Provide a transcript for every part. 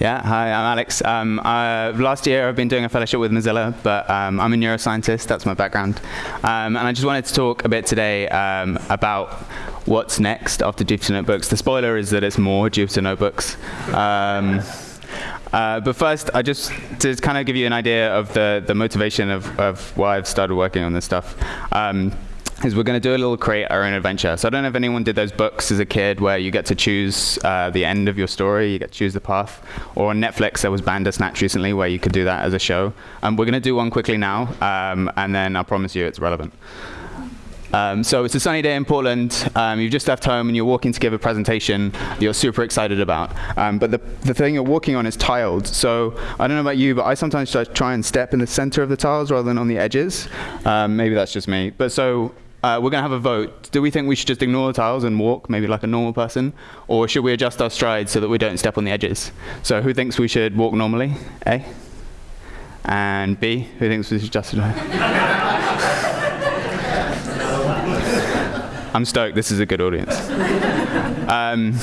Yeah, hi, I'm Alex. Um, last year I've been doing a fellowship with Mozilla, but um, I'm a neuroscientist, that's my background. Um, and I just wanted to talk a bit today um, about what's next after Jupyter Notebooks. The spoiler is that it's more Jupyter Notebooks. Um, uh, but first, I just to kind of give you an idea of the, the motivation of, of why I've started working on this stuff. Is we're going to do a little create our own adventure. So I don't know if anyone did those books as a kid where you get to choose uh, the end of your story, you get to choose the path. Or on Netflix, there was Bandersnatch recently where you could do that as a show. Um, we're going to do one quickly now, um, and then I promise you it's relevant. Um, so it's a sunny day in Portland. Um, you've just left home and you're walking to give a presentation you're super excited about. Um, but the, the thing you're walking on is tiled. So I don't know about you, but I sometimes try and step in the center of the tiles rather than on the edges. Um, maybe that's just me. But so uh, we're going to have a vote. Do we think we should just ignore the tiles and walk, maybe like a normal person? Or should we adjust our stride so that we don't step on the edges? So who thinks we should walk normally? A? And B? Who thinks we should adjust I'm stoked. This is a good audience. Um,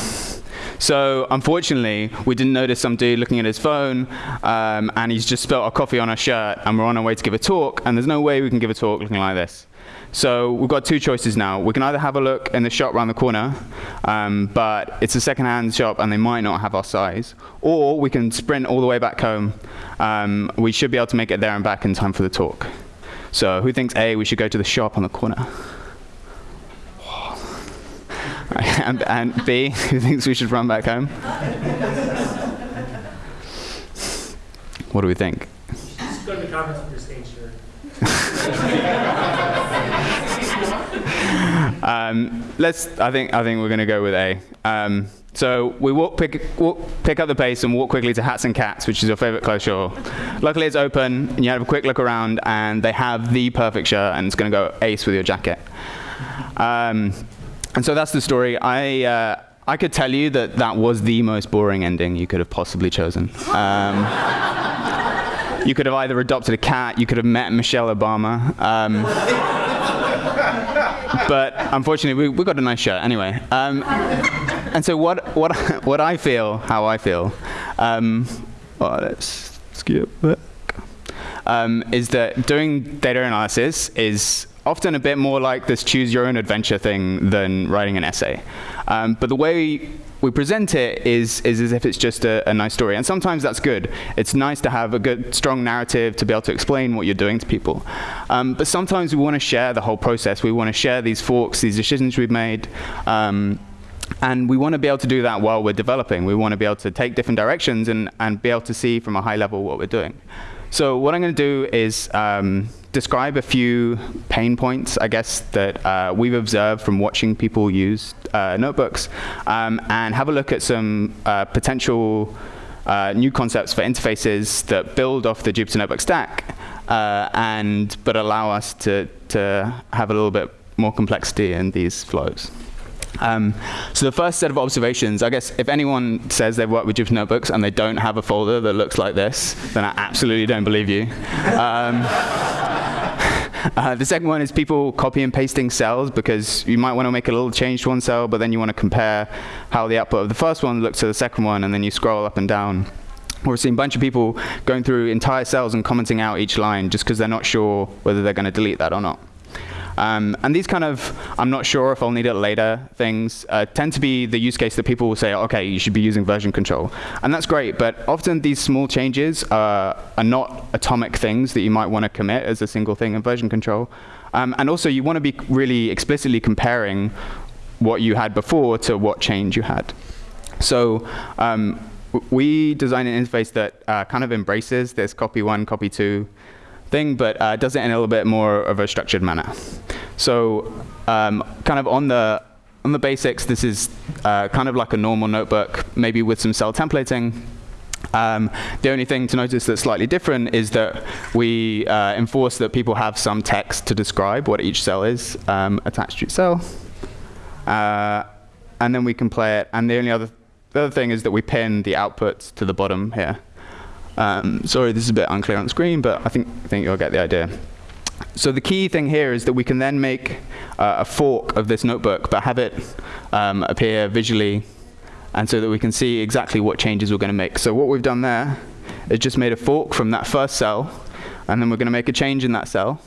so unfortunately, we didn't notice some dude looking at his phone, um, and he's just spilt our coffee on our shirt, and we're on our way to give a talk, and there's no way we can give a talk looking like this. So we've got two choices now. We can either have a look in the shop around the corner, um, but it's a second-hand shop and they might not have our size, or we can sprint all the way back home. Um, we should be able to make it there and back in time for the talk. So who thinks A, we should go to the shop on the corner? and, and B, who thinks we should run back home? what do we think? Just go to the conference with your stage shirt. Um, let's. I think. I think we're going to go with A. Um, so we walk pick, walk, pick up the pace and walk quickly to Hats and Cats, which is your favorite clothes store. Luckily, it's open, and you have a quick look around, and they have the perfect shirt, and it's going to go ace with your jacket. Um, and so that's the story. I, uh, I could tell you that that was the most boring ending you could have possibly chosen. Um, you could have either adopted a cat, you could have met Michelle Obama. Um, but unfortunately, we, we got a nice shirt anyway. Um, and so what, what, what I feel, how I feel, um, well, let's skip back, um, is that doing data analysis is often a bit more like this choose your own adventure thing than writing an essay. Um, but the way we present it is, is as if it's just a, a, nice story. And sometimes that's good. It's nice to have a good, strong narrative to be able to explain what you're doing to people. Um, but sometimes we want to share the whole process. We want to share these forks, these decisions we've made. Um, and we want to be able to do that while we're developing. We want to be able to take different directions and, and be able to see from a high level what we're doing. So what I'm going to do is um, describe a few pain points, I guess, that uh, we've observed from watching people use uh, notebooks, um, and have a look at some uh, potential uh, new concepts for interfaces that build off the Jupyter Notebook stack, uh, and but allow us to, to have a little bit more complexity in these flows. Um, so the first set of observations, I guess if anyone says they've worked with Jupyter Notebooks and they don't have a folder that looks like this, then I absolutely don't believe you. Um, uh, the second one is people copy and pasting cells because you might want to make a little change to one cell, but then you want to compare how the output of the first one looks to the second one, and then you scroll up and down. We're seeing a bunch of people going through entire cells and commenting out each line just because they're not sure whether they're going to delete that or not. Um, and these kind of, I'm not sure if I'll need it later things, uh, tend to be the use case that people will say, okay, you should be using version control. And that's great, but often these small changes are not atomic things that you might want to commit as a single thing in version control. Um, and also, you want to be really explicitly comparing what you had before to what change you had. So um, we designed an interface that uh, kind of embraces this copy one, copy two thing, but uh, does it in a little bit more of a structured manner. So um, kind of on the on the basics, this is uh, kind of like a normal notebook, maybe with some cell templating. Um, the only thing to notice that's slightly different is that we uh, enforce that people have some text to describe what each cell is um, attached to each cell. Uh, and then we can play it. And the only other, the other thing is that we pin the outputs to the bottom here. Um, sorry, this is a bit unclear on screen, but I think, think you'll get the idea. So the key thing here is that we can then make uh, a fork of this notebook, but have it um, appear visually and so that we can see exactly what changes we're going to make. So what we've done there is just made a fork from that first cell, and then we're going to make a change in that cell.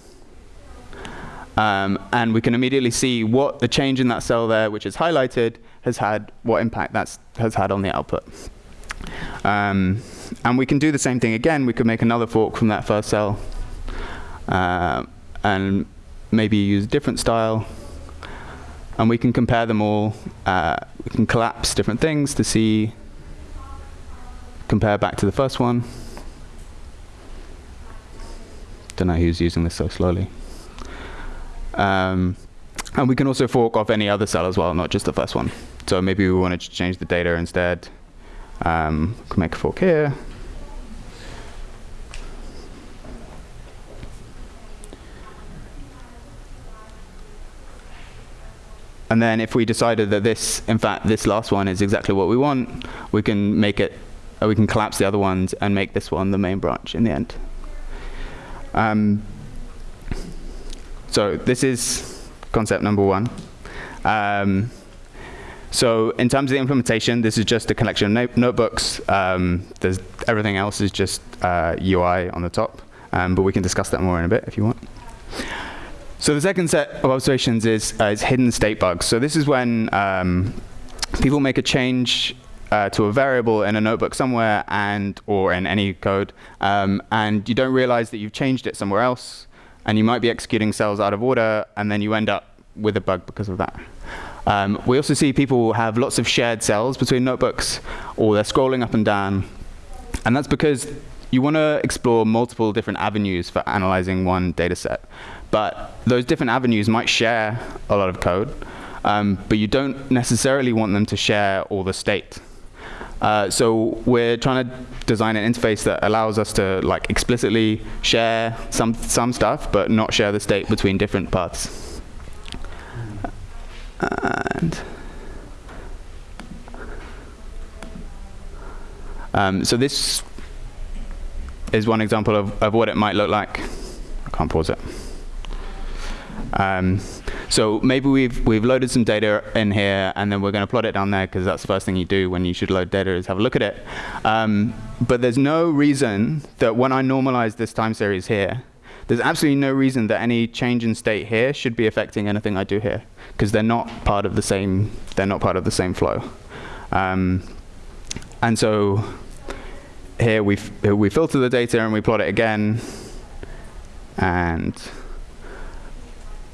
Um, and we can immediately see what the change in that cell there, which is highlighted, has had, what impact that has had on the output. Um, and we can do the same thing again. We could make another fork from that first cell, uh, and maybe use a different style. And we can compare them all. Uh, we can collapse different things to see, compare back to the first one. Don't know who's using this so slowly. Um, and we can also fork off any other cell as well, not just the first one. So maybe we wanted to change the data instead. Um, can make a fork here. And then if we decided that this, in fact, this last one is exactly what we want, we can make it, uh, we can collapse the other ones and make this one the main branch in the end. Um, so this is concept number one. Um, so in terms of the implementation, this is just a collection of notebooks. Um, there's everything else is just uh, UI on the top, um, but we can discuss that more in a bit if you want. So the second set of observations is, uh, is hidden state bugs. So this is when um, people make a change uh, to a variable in a notebook somewhere and or in any code, um, and you don't realize that you've changed it somewhere else, and you might be executing cells out of order, and then you end up with a bug because of that. Um, we also see people have lots of shared cells between notebooks, or they're scrolling up and down, and that's because you want to explore multiple different avenues for analyzing one data set. But those different avenues might share a lot of code, um, but you don't necessarily want them to share all the state. Uh, so we're trying to design an interface that allows us to like explicitly share some some stuff, but not share the state between different paths. And um, so this is one example of, of what it might look like. I can't pause it. Um, so maybe we've, we've loaded some data in here, and then we're going to plot it down there, because that's the first thing you do when you should load data is have a look at it. Um, but there's no reason that when I normalize this time series here, there's absolutely no reason that any change in state here should be affecting anything I do here, because they're not part of the same they're not part of the same flow. Um, and so here we we filter the data and we plot it again, and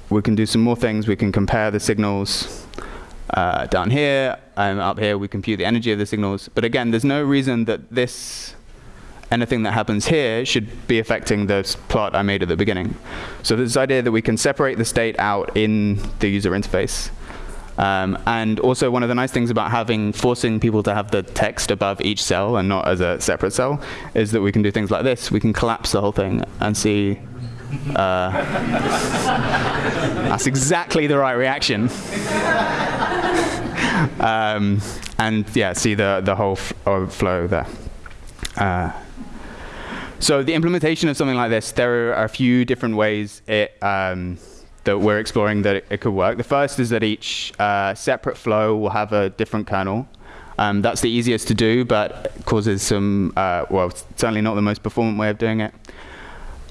we can do some more things. We can compare the signals uh, down here. Um, up here, we compute the energy of the signals. But again, there's no reason that this, anything that happens here, should be affecting the plot I made at the beginning. So this idea that we can separate the state out in the user interface. Um, and also one of the nice things about having forcing people to have the text above each cell and not as a separate cell is that we can do things like this. We can collapse the whole thing and see uh, that's exactly the right reaction. um, and yeah, see the, the whole flow there. Uh, so the implementation of something like this, there are a few different ways it, um, that we're exploring that it, it, could work. The first is that each uh, separate flow will have a different kernel. Um, that's the easiest to do, but causes some, uh, well, certainly not the most performant way of doing it.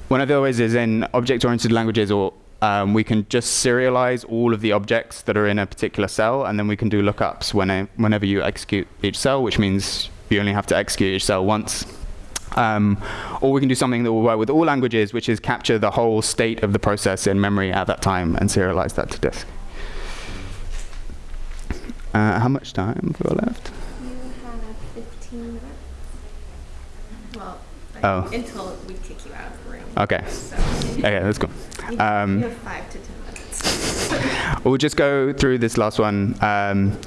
One of the ways is in object-oriented languages, or um, we can just serialize all of the objects that are in a particular cell, and then we can do lookups when, whenever you execute each cell, which means you only have to execute each cell once. Um, or we can do something that will work with all languages, which is capture the whole state of the process in memory at that time and serialize that to disk. Uh, how much time have we left? You have 15 minutes. Well, Oh. until we kick you out of the room. Okay. So Okay, let's go. you, Um, you have five to 10 minutes. We'll just go through this last one. Um,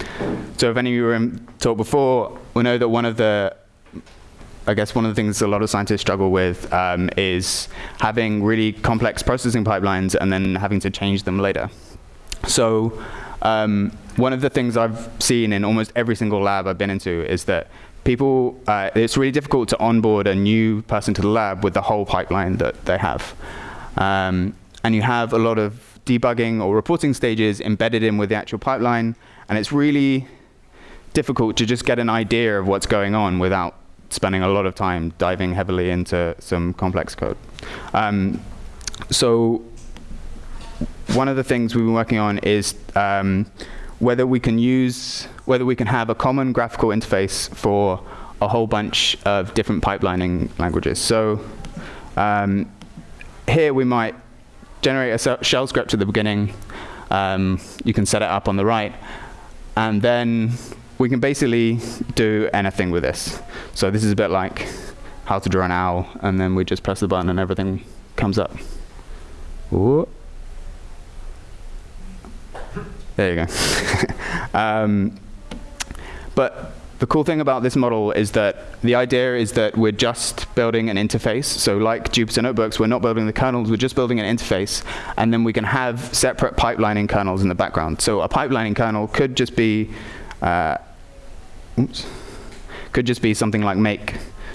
so if any of you were in talk before, we know that one of the, I guess one of the things a lot of scientists struggle with um, is having really complex processing pipelines and then having to change them later. So um, one of the things I've seen in almost every single lab I've been into is that people, uh, it's really difficult to onboard a new person to the lab with the whole pipeline that they have. Um, and you have a lot of debugging or reporting stages embedded in with the actual pipeline, and it's really difficult to just get an idea of what's going on without spending a lot of time diving heavily into some complex code. Um, so one of the things we've been working on is um, whether we can use, whether we can have a common graphical interface for a whole bunch of different pipelining languages. So um, here we might generate a shell script at the beginning. Um, you can set it up on the right. And then we can basically do anything with this. So this is a bit like how to draw an owl, and then we just press the button and everything comes up. Ooh. There you go. um, but the cool thing about this model is that the idea is that we're just building an interface. So like Jupyter Notebooks, we're not building the kernels, we're just building an interface. And then we can have separate pipelining kernels in the background. So a pipelining kernel could just be, uh, oops, could just be something like make.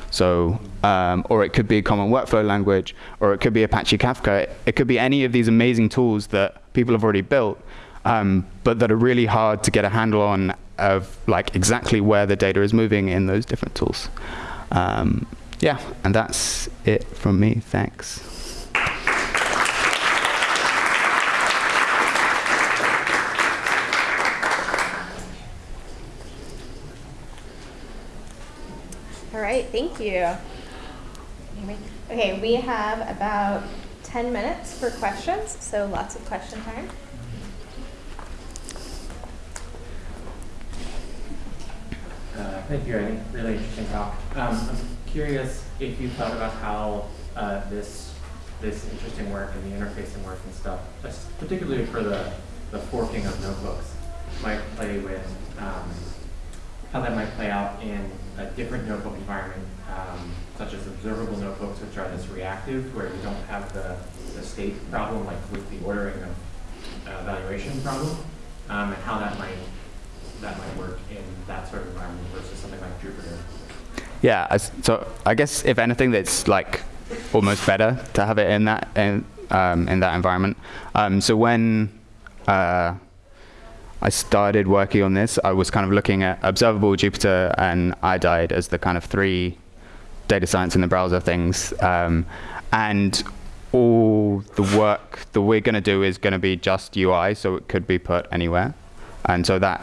So, um, or it could be a common workflow language, or it could be Apache Kafka. It could be any of these amazing tools that people have already built, um, but that are really hard to get a handle on of like exactly where the data is moving in those different tools. Um, yeah, and that's it from me. Thanks. All right, thank you. Okay, we have about 10 minutes for questions, so lots of question time. Uh, thank you, Randy. Really interesting talk. Um, I'm curious if you thought about how uh, this this interesting work and the interfacing work and stuff, particularly for the, the forking of notebooks, might play with um, how that might play out in a different notebook environment, um, such as observable notebooks, which are this reactive, where you don't have the, the state problem, like with the ordering of uh, evaluation problem, um, and how that might that might work in that sort of environment versus something like Jupyter. Yeah, so I guess if anything, that's like almost better to have it in that in, um, in that environment. Um, so when uh, I started working on this, I was kind of looking at observable Jupyter and iodide as the kind of three data science in the browser things. Um, and all the work that we're going to do is going to be just UI, so it could be put anywhere. And so that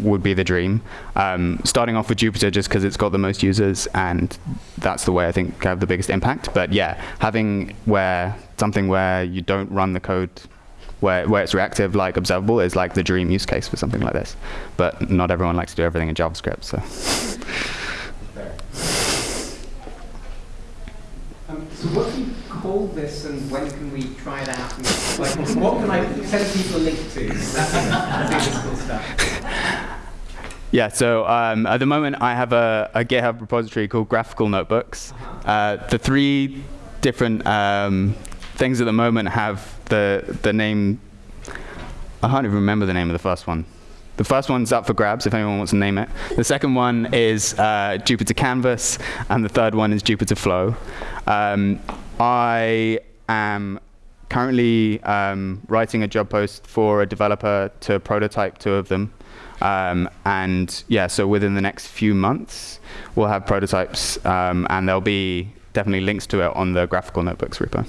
would be the dream. Um, starting off with Jupyter just because it's got the most users and that's the way I think have the biggest impact. But yeah, having where something where you don't run the code where, where it's reactive like observable is like the dream use case for something like this. But not everyone likes to do everything in JavaScript. So. Um, so what do you call this and when can we try it out? And, like, what can I send people a link to? That's cool stuff. Yeah, so um, at the moment I have a, a, GitHub repository called Graphical Notebooks. Uh-huh. Uh, the three different um, things at the moment have the, the name, I can't even remember the name of the first one. The first one's up for grabs if anyone wants to name it. The second one is uh, Jupyter Canvas, and the third one is Jupyter Flow. Um, I am currently um, writing a job post for a developer to prototype two of them. Um, and yeah, so within the next few months, we'll have prototypes, um, and there'll be definitely links to it on the graphical notebooks repo.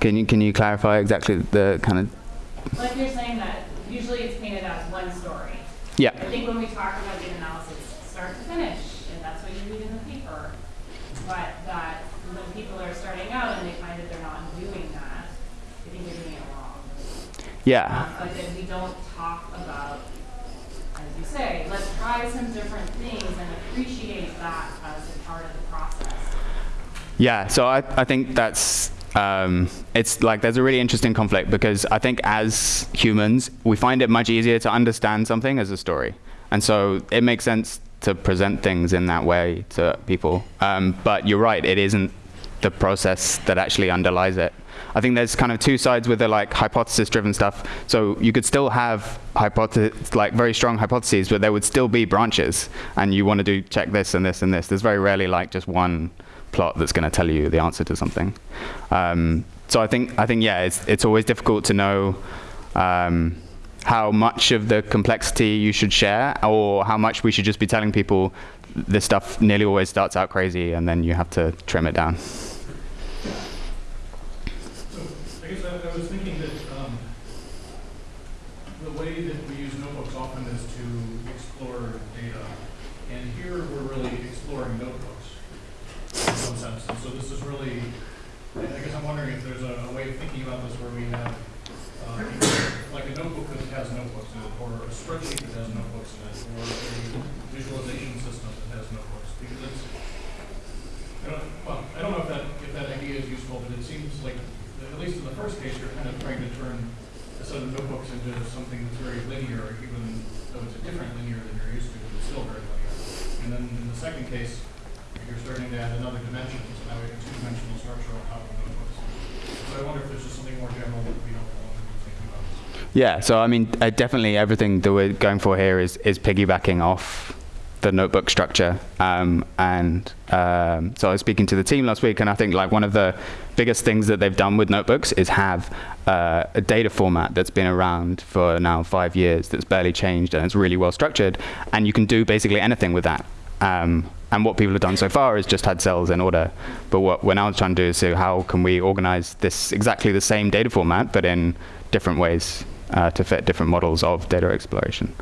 Can you can you clarify exactly the kind of? Like you're saying that usually it's painted as one story. Yeah. I think when we talk about data analysis, start to finish, and that's what you read in the paper. But that when people are starting out and they find that they're not doing that, I think they're doing it wrong. Yeah. Um, but then we don't talk about, as you say, let's try some different things and appreciate that as a part of the process. Yeah, so I, I think that's um, it's like there's a really interesting conflict because I think as humans we find it much easier to understand something as a story, and so it makes sense to present things in that way to people. Um, but you're right, it isn't the process that actually underlies it. I think there's kind of two sides with the like hypothesis-driven stuff. So you could still have hypothesis, like very strong hypotheses, but there would still be branches, and you want to do check this and this and this. There's very rarely like just one plot that's going to tell you the answer to something. Um, so I think I think yeah, it's it's always difficult to know. Um, how much of the complexity you should share, or how much we should just be telling people this stuff nearly always starts out crazy, and then you have to trim it down. So I guess I, I was thinking that um, the way that we use notebooks often is to explore data, and here we're really exploring notebooks in some sense. And so this is really, I I guess I'm wondering if there's a, a way of thinking about this where we have uh, like a notebook that has notebooks in it, or a spreadsheet that has notebooks in it, or a visualization system that has notebooks, because it's I don't, well, I don't know if that, if that idea is useful, but it seems like, at least in the first case, you're kind of trying to turn a set into something that's very linear, even though it's a different linear than you're used to, but it's still very linear. And then in the second case, you're starting to add another dimension, so now we have a two-dimensional structure on top of notebooks. So I wonder if there's just something more general that in thinking about. Yeah, so I mean, uh, definitely everything that we're going for here is, is piggybacking off the notebook structure. Um, and um, so I was speaking to the team last week, and I think like one of the biggest things that they've done with notebooks is have uh, a data format that's been around for now five years that's barely changed and it's really well structured, and you can do basically anything with that. Um, and what people have done so far is just had cells in order. But what we're now trying to do is see how can we organize this exactly the same data format, but in different ways uh, to fit different models of data exploration.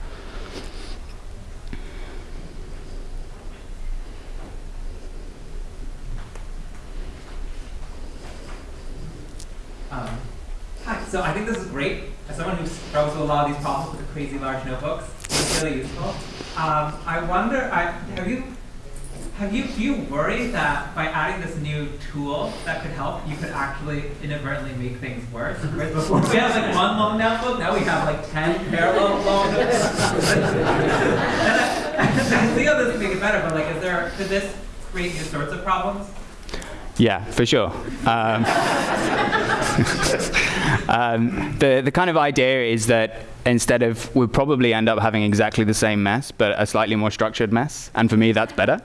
Um, hi, so I think this is great. As someone who struggles with a lot of these problems with the crazy large notebooks, it's really useful. Um, I wonder, I, have you, have you, do you worry that by adding this new tool that could help, you could actually inadvertently make things worse? Whereas before we had like one long notebook, now we have like 10 parallel long notebooks. and I, I see how this can make it better, but like, is there, could this create new sorts of problems? Yeah, for sure. Um, um, the the kind of idea is that instead of we'll probably end up having exactly the same mess, but a slightly more structured mess, and for me that's better.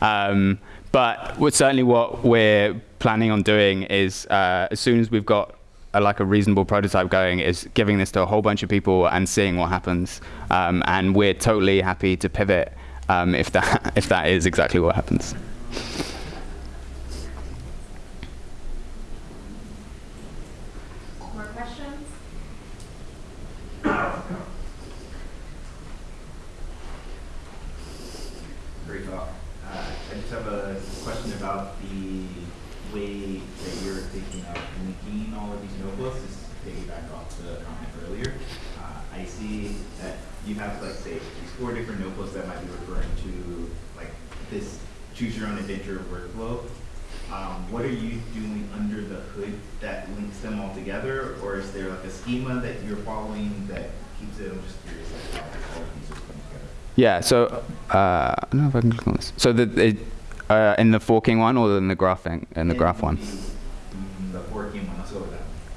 Um, but certainly what we're planning on doing is uh, as soon as we've got a, like a reasonable prototype going, is giving this to a whole bunch of people and seeing what happens. Um, and we're totally happy to pivot um, if that if that is exactly what happens. More questions? Great talk. Uh, I just have a question about the way that you're thinking of linking all of these notebooks. This is comment earlier. Uh, I see that you have, like, say, these four different notebooks that might be referring to, like, this choose your own adventure workflow. Um, what are you doing under the hood that links them all together? Or is there like a schema that you're following that keeps it? I'm just curious, like, how all of these are coming together. Yeah, so uh, I don't know if I can click on this. So the, it, uh, in the forking one or in the graphing in the graph one?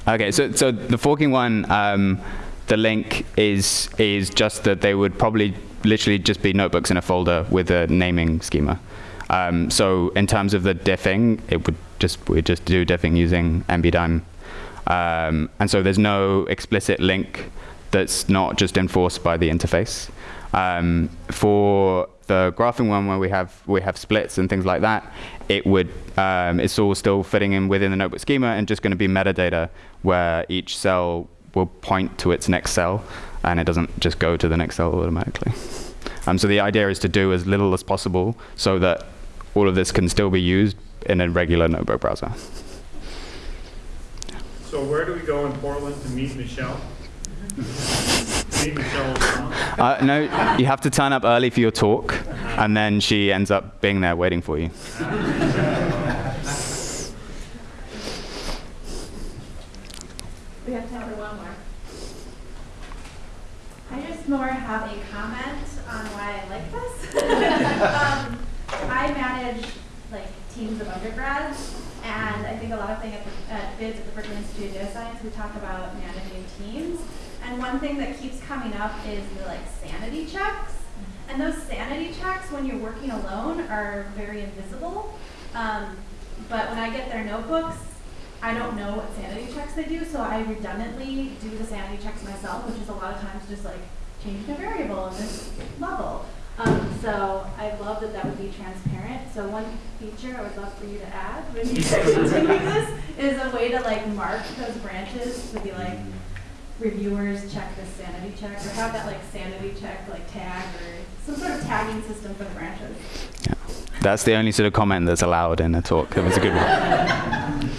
Okay, so so the forking one, um, the link is is just that they would probably literally just be notebooks in a folder with a naming schema. Um, so in terms of the diffing, it would just we just do diffing using nbdime, um, and so there's no explicit link that's not just enforced by the interface. Um, for the graphing one, where we have we have splits and things like that, it would um, it's all still fitting in within the notebook schema and just going to be metadata where each cell will point to its next cell, and it doesn't just go to the next cell automatically. Um, so the idea is to do as little as possible so that all of this can still be used in a regular notebook browser. So where do we go in Portland to meet Michelle? uh, no, you have to turn up early for your talk, and then she ends up being there waiting for you. We have time for one more. I just more have a comment on why I like this. um, I manage like teams of undergrads, and I think a lot of things at, the, at BIDS at the Berkeley Institute of Data Science, we talk about managing teams. And one thing that keeps coming up is the like sanity checks. And those sanity checks, when you're working alone, are very invisible. Um, but when I get their notebooks, I don't know what sanity checks they do, so I redundantly do the sanity checks myself, which is a lot of times just like changing a variable in this level. Um, so I love that that would be transparent. So one feature I would love for you to add when you continue this is a way to like mark those branches to be like reviewers check the sanity check or have that like sanity check like tag or some sort of tagging system for the branches. Yeah. That's the only sort of comment that's allowed in a talk. It was a good one.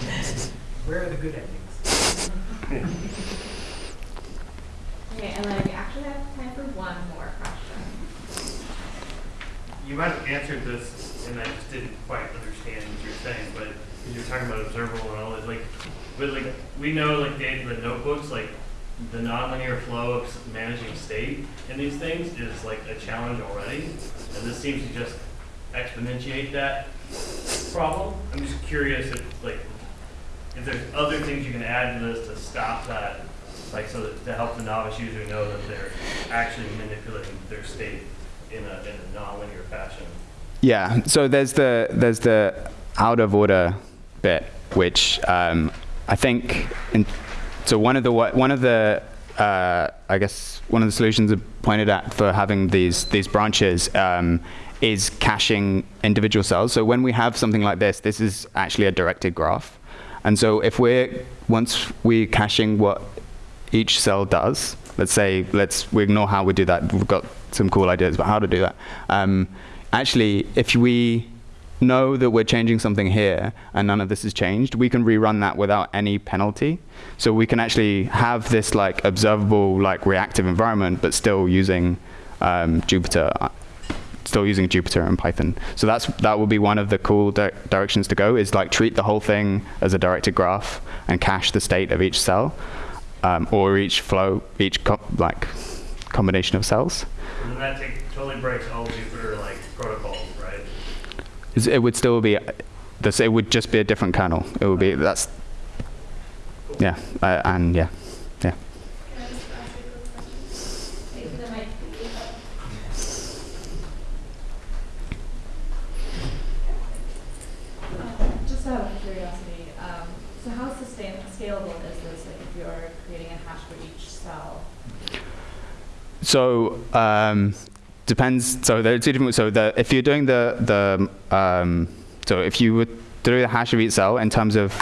Where are the good endings? Okay, and then we actually have time for one more question. you might have answered this, and I just didn't quite understand what you're saying, but you're talking about observable and all that, like, but like, we know like the, the notebooks, like, the nonlinear flow of managing state in these things is like a challenge already, and this seems to just exponentiate that problem. I'm just curious if, like, if there's other things you can add to this to stop that, like, so that, to help the novice user know that they're actually manipulating their state in a, in a nonlinear fashion. Yeah. So there's the there's the out of order bit, which um, I think. In, so one of the one of the uh, I guess one of the solutions pointed at for having these these branches um, is caching individual cells. So when we have something like this, this is actually a directed graph. And so if we're once we're caching what each cell does, let's say let's we ignore how we do that. We've got some cool ideas about how to do that. Um, actually, if we know that we're changing something here and none of this has changed, we can rerun that without any penalty. So we can actually have this like observable like reactive environment, but still using um, Jupyter, uh, still using Jupyter and Python. So that's that will be one of the cool di directions to go is like treat the whole thing as a directed graph and cache the state of each cell um, or each flow, each co like combination of cells. And that totally breaks all Jupyter like? Is- It would still be, this, it would just be a different kernel. It would be, that's, yeah, uh, and yeah, yeah. Just ask a quick question? Wait for the mic. Just out of curiosity, so how sustain, scalable is this, like if you're creating a hash for each cell? So um, depends. So there are two different. So the, if you're doing the the um, so if you would do the hash of each cell in terms of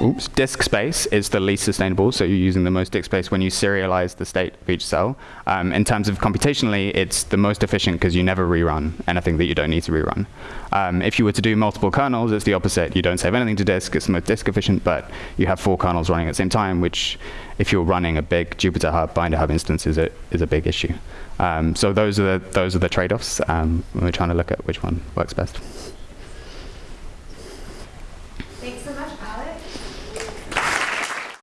oops, disk space is the least sustainable. So you're using the most disk space when you serialize the state of each cell. Um, in terms of computationally, it's the most efficient because you never rerun anything that you don't need to rerun. Um, if you were to do multiple kernels, it's the opposite. You don't save anything to disk. It's the most disk efficient, but you have four kernels running at the same time, which if you're running a big Jupyter Hub, Binder Hub instance is a, is a big issue. Um, so those are the, those are the trade-offs um, we're trying to look at which one works best.